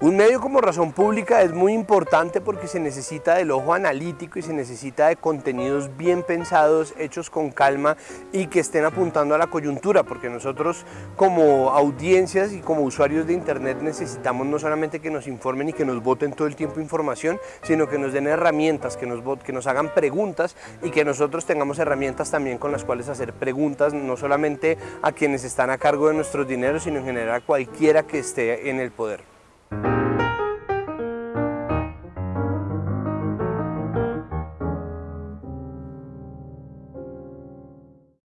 Un medio como Razón Pública es muy importante porque se necesita del ojo analítico y se necesita de contenidos bien pensados, hechos con calma y que estén apuntando a la coyuntura, porque nosotros como audiencias y como usuarios de internet necesitamos no solamente que nos informen y que nos voten todo el tiempo información, sino que nos den herramientas, que nos, que nos hagan preguntas y que nosotros tengamos herramientas también con las cuales hacer preguntas, no solamente a quienes están a cargo de nuestros dineros, sino en general a cualquiera que esté en el poder.